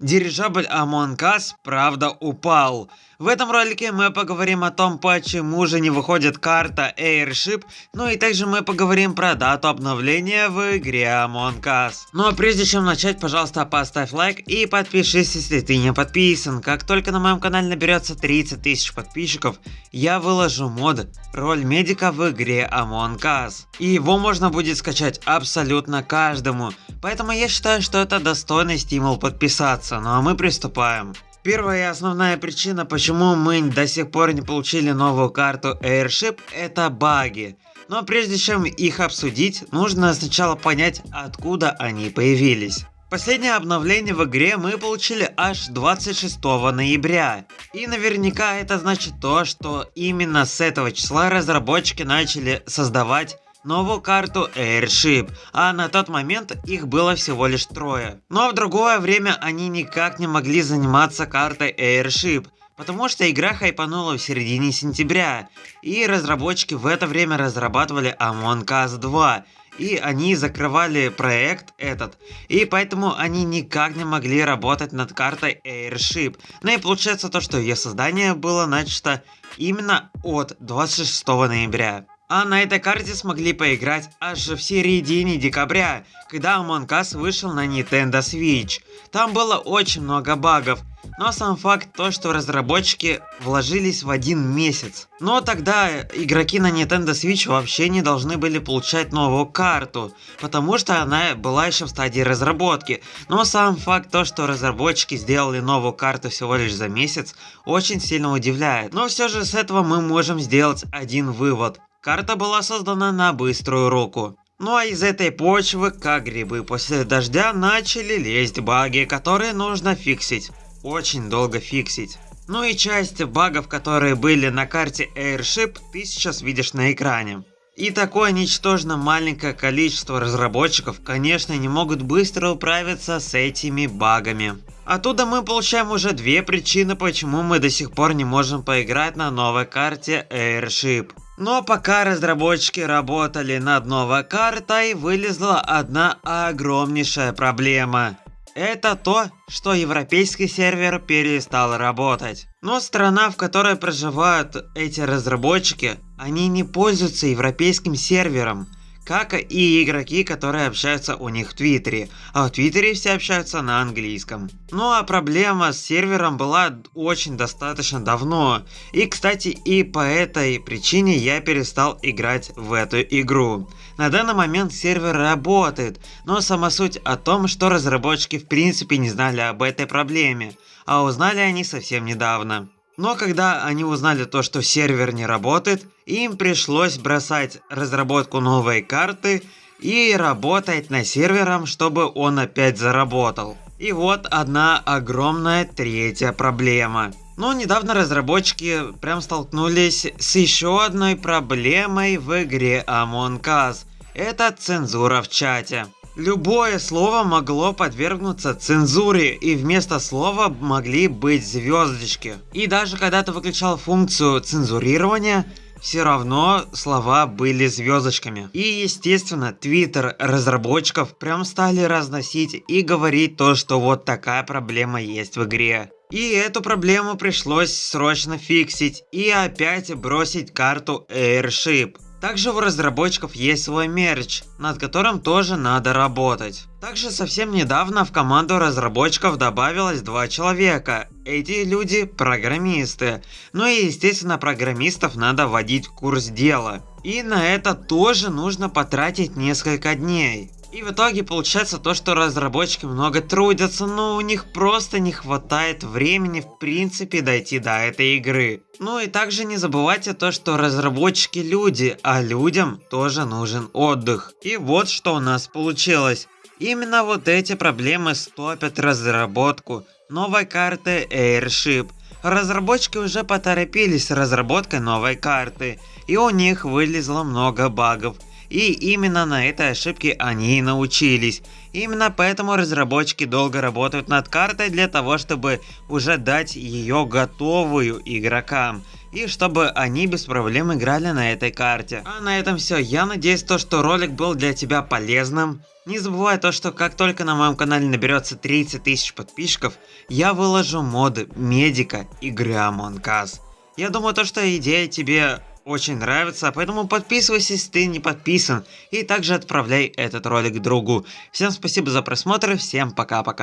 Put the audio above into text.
Дирижабль Us, правда, упал. В этом ролике мы поговорим о том, почему же не выходит карта Airship, ну и также мы поговорим про дату обновления в игре Among Us. Ну а прежде чем начать, пожалуйста, поставь лайк и подпишись, если ты не подписан. Как только на моем канале наберется 30 тысяч подписчиков, я выложу мод «Роль медика в игре Among Us». И его можно будет скачать абсолютно каждому, поэтому я считаю, что это достойный стимул подписаться. Ну а мы приступаем. Первая и основная причина, почему мы до сих пор не получили новую карту Airship, это баги. Но прежде чем их обсудить, нужно сначала понять, откуда они появились. Последнее обновление в игре мы получили аж 26 ноября. И наверняка это значит то, что именно с этого числа разработчики начали создавать новую карту Airship, а на тот момент их было всего лишь трое. Но в другое время они никак не могли заниматься картой Airship, потому что игра хайпанула в середине сентября, и разработчики в это время разрабатывали Among Us 2, и они закрывали проект этот, и поэтому они никак не могли работать над картой Airship. Ну и получается то, что ее создание было начато именно от 26 ноября. А на этой карте смогли поиграть аж в середине декабря, когда Among Us вышел на Nintendo Switch. Там было очень много багов, но сам факт то, что разработчики вложились в один месяц. Но тогда игроки на Nintendo Switch вообще не должны были получать новую карту, потому что она была еще в стадии разработки. Но сам факт то, что разработчики сделали новую карту всего лишь за месяц, очень сильно удивляет. Но все же с этого мы можем сделать один вывод. Карта была создана на быструю руку. Ну а из этой почвы, как грибы после дождя, начали лезть баги, которые нужно фиксить. Очень долго фиксить. Ну и часть багов, которые были на карте Airship, ты сейчас видишь на экране. И такое ничтожно маленькое количество разработчиков, конечно, не могут быстро управиться с этими багами. Оттуда мы получаем уже две причины, почему мы до сих пор не можем поиграть на новой карте Airship. Но пока разработчики работали над новой картой, вылезла одна огромнейшая проблема. Это то, что европейский сервер перестал работать. Но страна, в которой проживают эти разработчики, они не пользуются европейским сервером как и игроки, которые общаются у них в Твиттере, а в Твиттере все общаются на английском. Ну а проблема с сервером была очень достаточно давно, и кстати и по этой причине я перестал играть в эту игру. На данный момент сервер работает, но сама суть о том, что разработчики в принципе не знали об этой проблеме, а узнали они совсем недавно. Но когда они узнали то, что сервер не работает, им пришлось бросать разработку новой карты и работать над сервером, чтобы он опять заработал. И вот одна огромная третья проблема. Но недавно разработчики прям столкнулись с еще одной проблемой в игре Among Us. Это цензура в чате. Любое слово могло подвергнуться цензуре, и вместо слова могли быть звездочки. И даже когда ты выключал функцию цензурирования, все равно слова были звездочками. И естественно, твиттер разработчиков прям стали разносить и говорить то, что вот такая проблема есть в игре. И эту проблему пришлось срочно фиксить и опять бросить карту Airship. Также у разработчиков есть свой мерч, над которым тоже надо работать. Также совсем недавно в команду разработчиков добавилось два человека. Эти люди программисты. Ну и естественно программистов надо вводить в курс дела. И на это тоже нужно потратить несколько дней. И в итоге получается то, что разработчики много трудятся, но у них просто не хватает времени в принципе дойти до этой игры. Ну и также не забывайте то, что разработчики люди, а людям тоже нужен отдых. И вот что у нас получилось. Именно вот эти проблемы стопят разработку новой карты Airship. Разработчики уже поторопились с разработкой новой карты, и у них вылезло много багов И именно на этой ошибке они и научились. Именно поэтому разработчики долго работают над картой для того, чтобы уже дать ее готовую игрокам и чтобы они без проблем играли на этой карте. А на этом все. Я надеюсь, то, что ролик был для тебя полезным. Не забывай то, что как только на моем канале наберется 30 тысяч подписчиков, я выложу моды медика Among Us. Я думаю, то, что идея тебе очень нравится, поэтому подписывайся, если ты не подписан, и также отправляй этот ролик другу. Всем спасибо за просмотр, всем пока-пока.